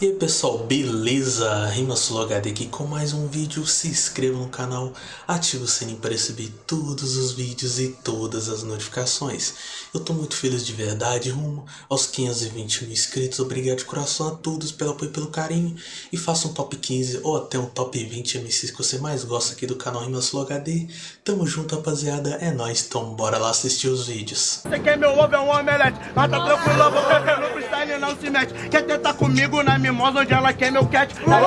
E aí pessoal, beleza? RimaSuloHD aqui com mais um vídeo, se inscreva no canal, ative o sininho para receber todos os vídeos e todas as notificações. Eu tô muito feliz de verdade, rumo aos 520 mil inscritos, obrigado de coração a todos pelo apoio e pelo carinho. E faça um top 15 ou até um top 20 MCs que você mais gosta aqui do canal RimaSuloHD. Tamo junto rapaziada, é nóis, então bora lá assistir os vídeos. Você quer meu ovo é um omelete, mas tá tranquilo, beber no freestyle não se mete. Quer tentar comigo na mimosa onde ela quer meu cat? Quer meu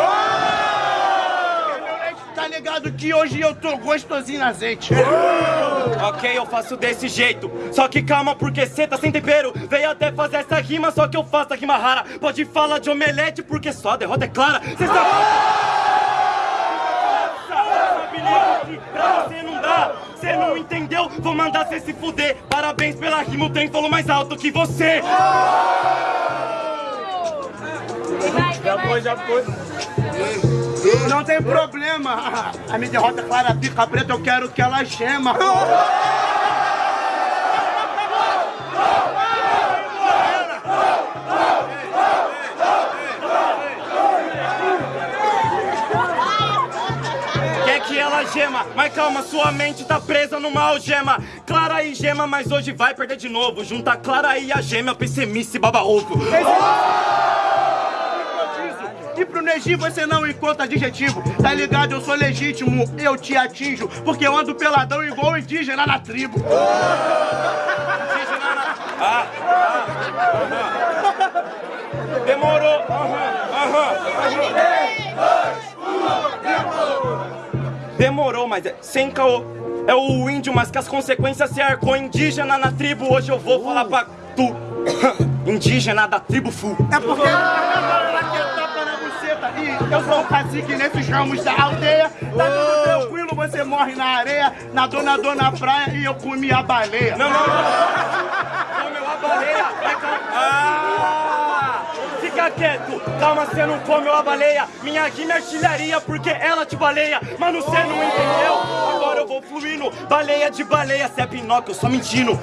leite? Tá ligado que hoje eu tô gostosinho na azeite. Ok, eu faço desse jeito. Só que calma, porque cê tá sem tempero. Veio até fazer essa rima, só que eu faço a rima rara. Pode falar de omelete, porque só a derrota é clara. Cê sabe. Habilidade pra você não dá. Cê não entendeu? Vou mandar cê se fuder. Parabéns pela rima, o trem falou mais alto que você. Já foi, já foi. Não tem problema. A minha derrota é clara, pica preta, eu quero que ela gema. Ela gema, mas calma, sua mente tá presa numa algema. Clara e gema, mas hoje vai perder de novo. Junta Clara e a gêmea, pessimista e baba ovo. E pro Neji você não encontra adjetivo Tá ligado? Eu sou legítimo, eu te atinjo Porque eu ando peladão igual indígena na tribo Ah, ah, aham. Demorou. Aham. Demorou, mas é sem caô. É o índio, mas que as consequências se arcou indígena na tribo. Hoje eu vou falar pra tu, indígena da tribo Fu. É porque eu sou o cacique nesses ramos da aldeia Tá tudo tranquilo, você morre na areia na praia e eu comi a baleia Não, não, não. Comeu a baleia. É calma. Ah! Fica quieto. Calma, você não comeu a baleia. Minha rima é artilharia porque ela te baleia. Mano, você não entendeu? Agora eu vou fluindo. Baleia de baleia. Cê é Pinóquio, eu só mentindo.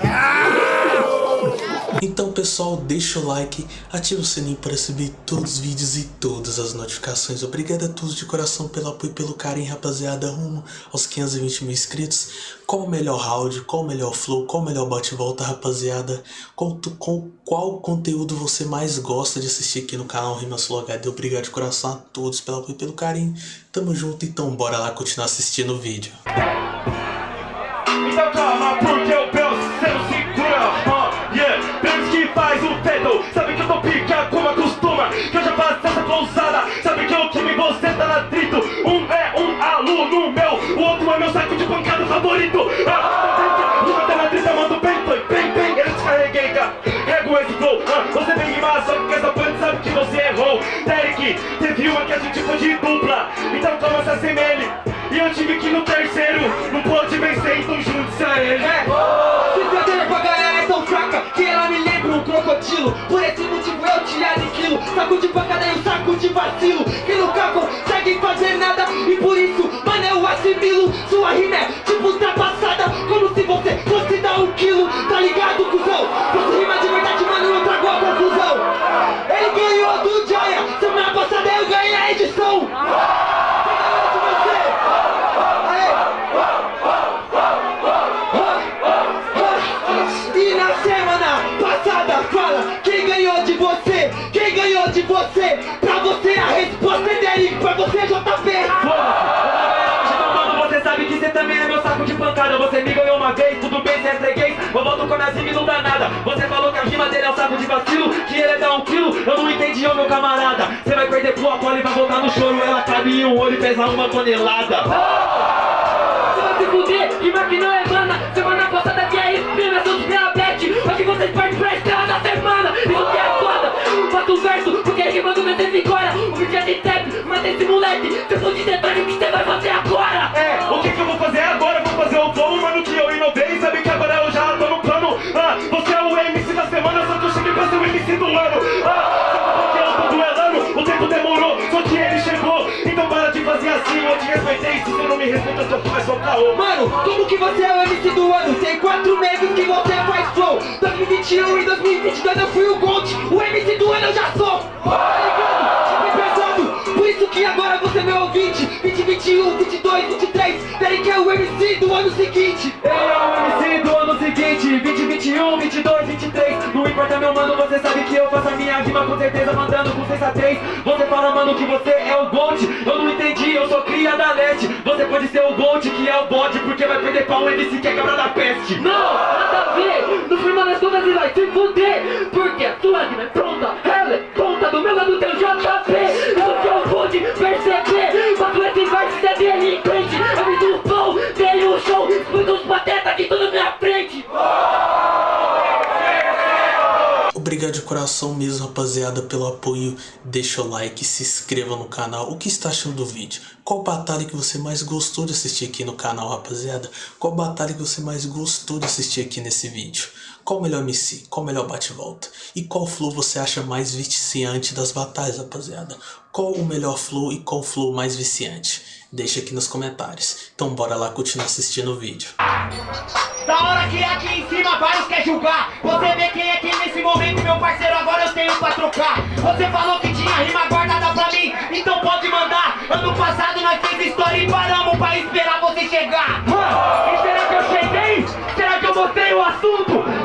Então pessoal, deixa o like, ativa o sininho para receber todos os vídeos e todas as notificações. Obrigado a todos de coração pelo apoio e pelo carinho, rapaziada, rumo aos 520 mil inscritos. Qual o melhor round, qual o melhor flow, qual o melhor bate-volta, rapaziada? Qual, tu- qual, conteúdo você mais gosta de assistir aqui no canal Rimasul HD? Obrigado de coração a todos pelo apoio e pelo carinho. Tamo junto, então bora lá continuar assistindo o vídeo. Então calma, porque o favorito Ah, uma tá na treta, mando bem, foi bem, bem Eu descarreguei, carrego esse flow ah, Você vem rimar, só que com essa punch sabe que você errou Derek, teve uma que a gente foi de dupla Então calma, se assemelhe e eu tive que no terceiro, não pôde vencer, então junte-se a ele. É, se perder pra galera é tão fraca que ela me lembra um crocodilo. Por esse motivo eu te aniquilo. Saco de pancada e um saco de vacilo. Que nunca conseguem fazer nada. E por isso, é o de vacilo Que ele é dar um quilo, eu não entendi, ô meu camarada Você vai perder pro Apolo e vai voltar no choro Ela cabe em um olho e pesa uma tonelada Você vai se fuder, rima que não é mana. Semana passada que é isso, mesmo é tudo diabetes. Só que vocês partem pra estrela na semana. Isso que é foda. Faço um verso, porque rimando meu tempo agora. O vídeo é de step, mata esse moleque. Eu for de detalhe, o que você vai fazer agora? É, o que que eu vou fazer agora? Eu Vou fazer o flow, mano, que Mano, como que você é o MC do ano? Tem quatro meses que você faz flow 2021 e 2022 eu fui o Gold O MC do ano eu já sou Tá ligado? Por isso que agora você é meu ouvinte 2021, 22, 23 Peraí que é o MC do ano seguinte Eu é o MC do ano seguinte 2021, 22, 23 Não importa meu mano, você sabe que eu faço a minha rima Com certeza mandando com sensatez Você fala mano que você é o Gold Eu não entendi cria da net Você pode ser o Gold que é o bode Porque vai perder pra um MC que é da peste. Não, nada a ver. No firma das contas e vai se fuder Porque a sua rima é pronta. Ela é ponta do meu lado tem o JP Obrigado de coração mesmo, rapaziada, pelo apoio. Deixa o like, se inscreva no canal. O que está achando do vídeo? Qual batalha que você mais gostou de assistir aqui no canal, rapaziada? Qual batalha que você mais gostou de assistir aqui nesse vídeo? Qual o melhor MC? Qual o melhor bate-volta? E qual flow você acha mais viciante das batalhas, rapaziada? Qual o melhor flow e qual flow mais viciante? Deixa aqui nos comentários. Então bora lá continuar assistindo o vídeo. Da hora que aqui em cima vários quer julgar Você vê quem é quem nesse momento, meu parceiro, agora eu tenho pra trocar Você falou que tinha rima guardada pra mim, então pode mandar Ano passado nós fez história e paramos pra esperar você chegar E será que eu cheguei? Será que eu mostrei o assunto?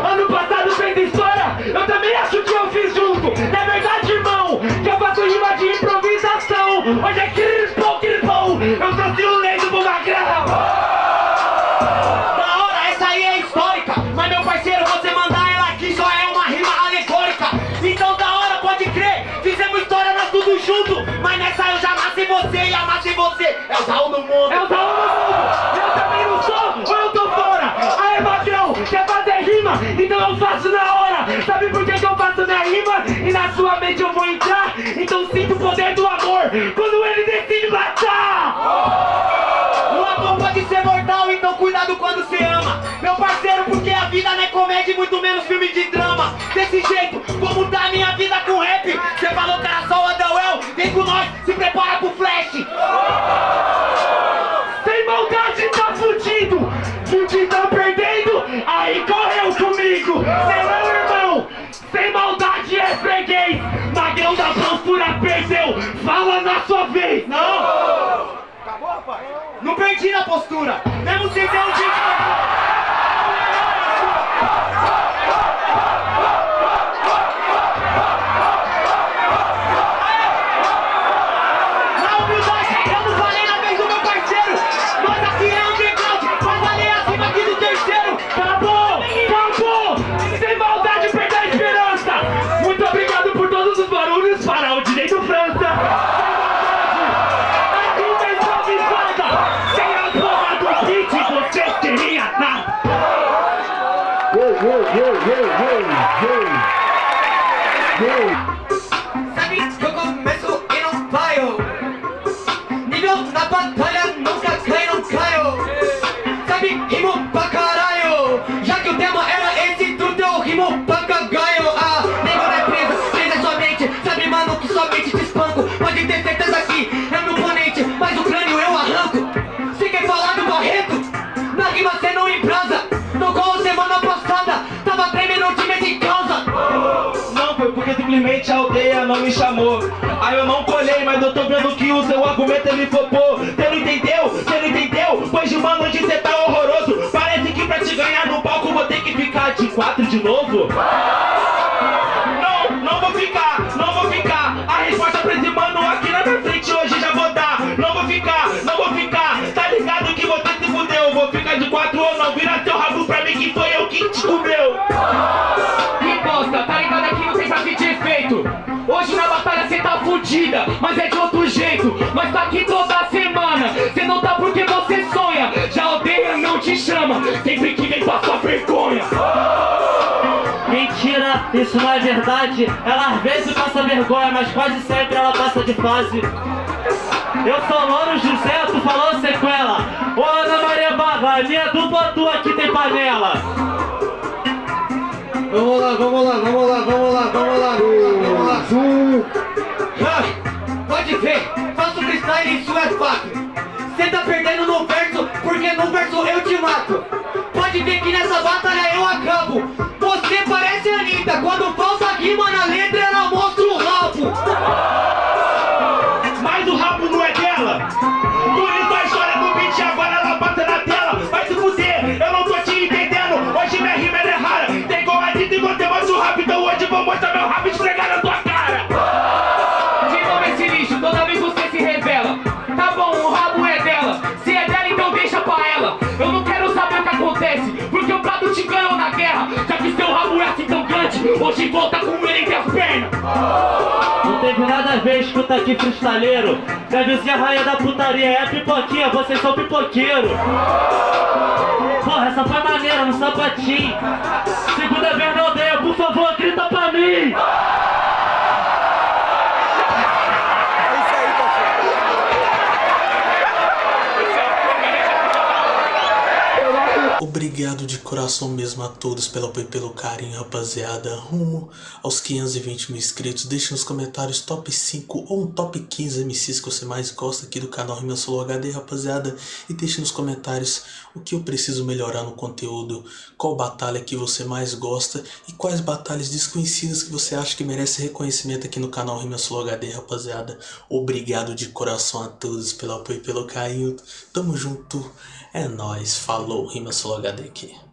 Mas nessa eu já amassei você e amassei você É o Raul do mundo É o do mundo! Eu também não sou ou eu tô fora? Aê, magrão, quer fazer rima? Então eu faço na hora! Sabe por que, que eu faço minha rima? E na sua mente eu vou entrar? Então sinto o poder do amor quando ele decide matar! O amor pode ser mortal, então cuidado quando você ama Meu parceiro, porque a vida não é comédia e muito menos filme de sua vez! Não! Não perdi na postura, mesmo sem ter um jeito me chamou. Aí eu não colhei, mas eu tô vendo que o seu argumento ele flopou. Cê não entendeu? Cê não entendeu? Pois de mano, hoje cê tá horroroso. Parece que pra te ganhar no palco vou ter que ficar de quatro de novo. Não, não vou ficar, não vou ficar. A resposta pra esse mano aqui na minha frente hoje já vou dar. Não vou ficar, não vou ficar. Tá ligado que você se fudeu. Vou ficar de quatro ou não. Vira teu rabo pra mim que foi eu que te comeu. Cê fudida, mas é de outro jeito Mas tá aqui toda semana, cê não tá porque você sonha Já a aldeia não te chama, sempre que vem passar vergonha Mentira, isso não é verdade. Ela às vezes passa vergonha, mas quase sempre ela passa de fase. Eu sou Louro José, tu falou sequela. Ô Ana Maria Barra, minha dupla tua aqui tem panela. Vamos lá, vamos lá, vamos lá, vamos lá, vamos lá, vamos lá. Ah, Ver, faço freestyle isso é fato Cê tá perdendo no verso, porque no verso eu te mato. Pode ver que nessa batalha eu acabo. Você parece Anitta, quando falta rima na letra ela mostra escuta aqui, freestaleiro. Deve ser a rainha da putaria, é a pipoquinha, vocês são pipoqueiro. Porra, essa foi maneira, no sapatinho. Segunda vez na aldeia, por favor, grita pra mim. Obrigado de coração mesmo a todos pelo apoio e pelo carinho, rapaziada. Rumo aos 520 mil inscritos. Deixe nos comentários top 5 ou um top 15 MCs que você mais gosta aqui do canal Rima Solo HD, rapaziada. E deixe nos comentários o que eu preciso melhorar no conteúdo, qual batalha que você mais gosta e quais batalhas desconhecidas que você acha que merece reconhecimento aqui no canal Rima Solo HD, rapaziada. Obrigado de coração a todos pelo apoio e pelo carinho. Tamo junto. É nóis. Falou. Rima Solo HD aqui.